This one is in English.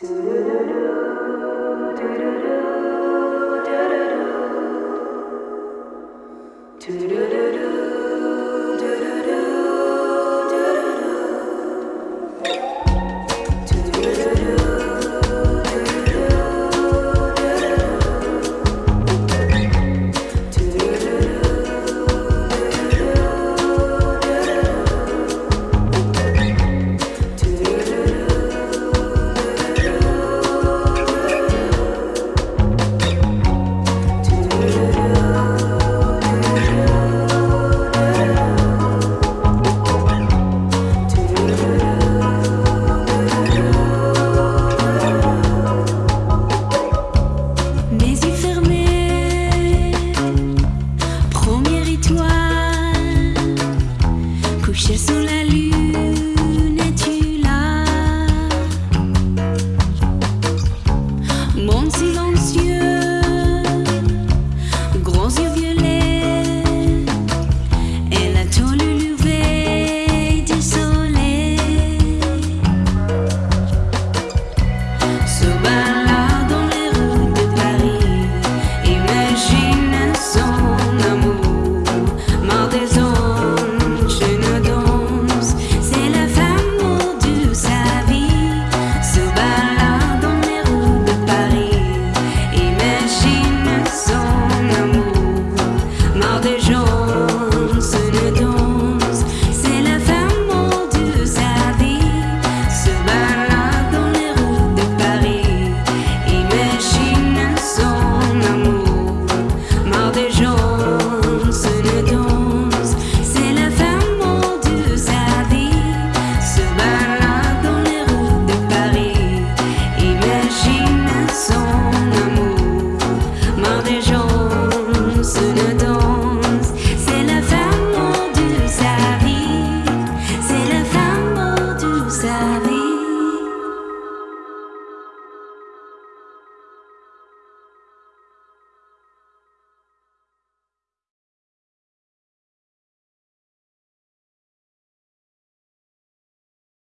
Les sous la lune, des gens,